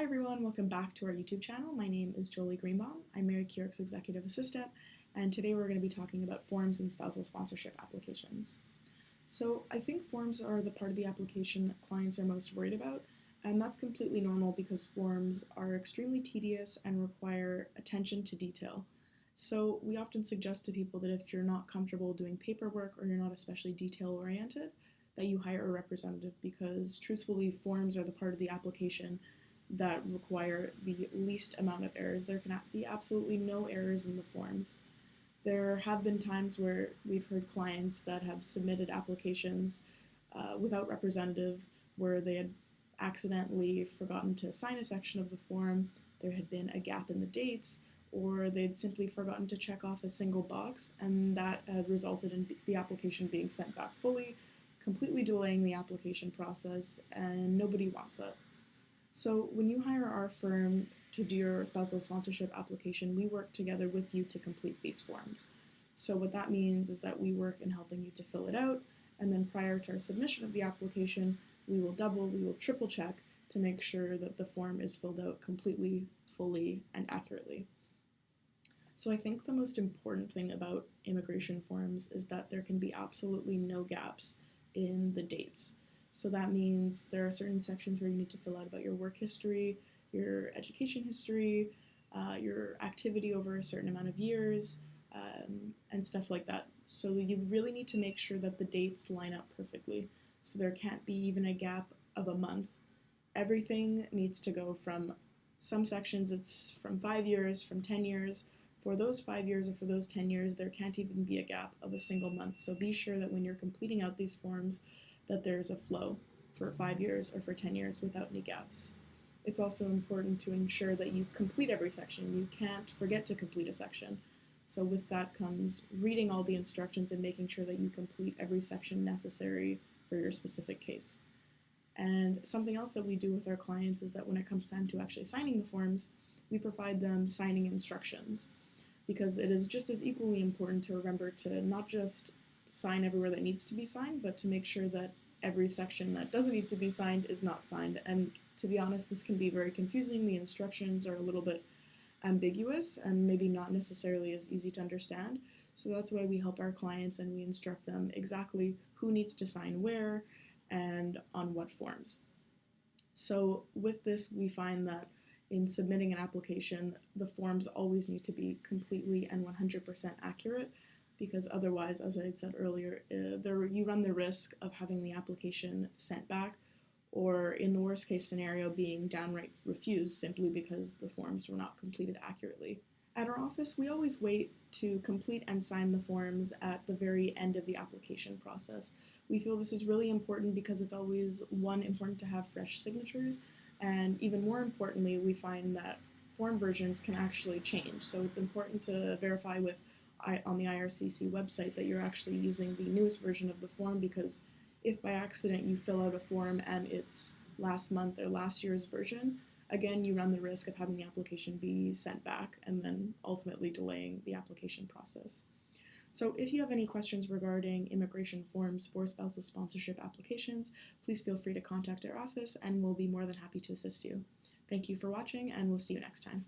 Hi everyone, welcome back to our YouTube channel. My name is Jolie Greenbaum. I'm Mary Keyork's Executive Assistant, and today we're going to be talking about forms and spousal sponsorship applications. So I think forms are the part of the application that clients are most worried about, and that's completely normal because forms are extremely tedious and require attention to detail. So we often suggest to people that if you're not comfortable doing paperwork or you're not especially detail oriented, that you hire a representative because truthfully forms are the part of the application that require the least amount of errors. There can be absolutely no errors in the forms. There have been times where we've heard clients that have submitted applications uh, without representative where they had accidentally forgotten to sign a section of the form, there had been a gap in the dates, or they'd simply forgotten to check off a single box, and that had resulted in the application being sent back fully, completely delaying the application process, and nobody wants that. So when you hire our firm to do your spousal sponsorship application, we work together with you to complete these forms. So what that means is that we work in helping you to fill it out, and then prior to our submission of the application, we will double, we will triple check to make sure that the form is filled out completely, fully, and accurately. So I think the most important thing about immigration forms is that there can be absolutely no gaps in the dates. So that means there are certain sections where you need to fill out about your work history, your education history, uh, your activity over a certain amount of years, um, and stuff like that. So you really need to make sure that the dates line up perfectly. So there can't be even a gap of a month. Everything needs to go from some sections, it's from five years, from 10 years. For those five years or for those 10 years, there can't even be a gap of a single month. So be sure that when you're completing out these forms, that there's a flow for five years or for 10 years without any gaps. It's also important to ensure that you complete every section. You can't forget to complete a section. So with that comes reading all the instructions and making sure that you complete every section necessary for your specific case. And something else that we do with our clients is that when it comes time to actually signing the forms, we provide them signing instructions because it is just as equally important to remember to not just sign everywhere that needs to be signed, but to make sure that every section that doesn't need to be signed is not signed. And to be honest, this can be very confusing. The instructions are a little bit ambiguous and maybe not necessarily as easy to understand. So that's why we help our clients and we instruct them exactly who needs to sign where and on what forms. So with this, we find that in submitting an application, the forms always need to be completely and 100% accurate because otherwise, as I had said earlier, uh, there, you run the risk of having the application sent back or in the worst case scenario being downright refused simply because the forms were not completed accurately. At our office, we always wait to complete and sign the forms at the very end of the application process. We feel this is really important because it's always, one, important to have fresh signatures, and even more importantly, we find that form versions can actually change. So it's important to verify with on the IRCC website that you're actually using the newest version of the form because if by accident you fill out a form and it's last month or last year's version, again, you run the risk of having the application be sent back and then ultimately delaying the application process. So if you have any questions regarding immigration forms for spousal sponsorship applications, please feel free to contact our office and we'll be more than happy to assist you. Thank you for watching and we'll see you next time.